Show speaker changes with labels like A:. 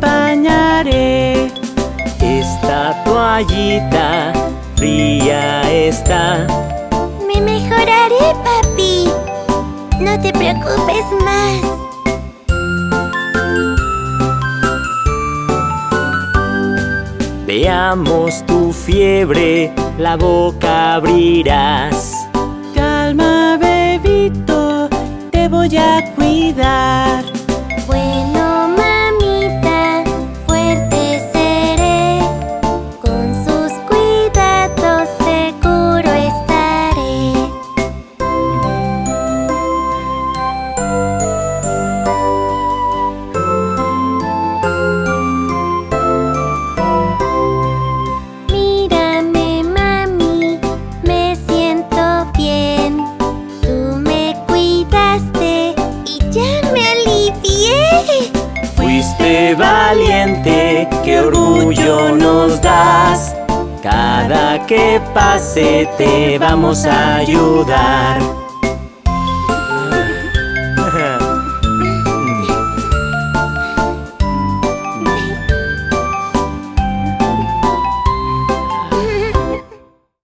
A: bañaré.
B: Esta toallita fría está.
C: Me mejoraré, papi. No te preocupes más.
B: Veamos tu fiebre, la boca abrirás.
A: Calma, bebito, te voy a cuidar.
B: when Valiente, qué orgullo nos das. Cada que pase te vamos a ayudar.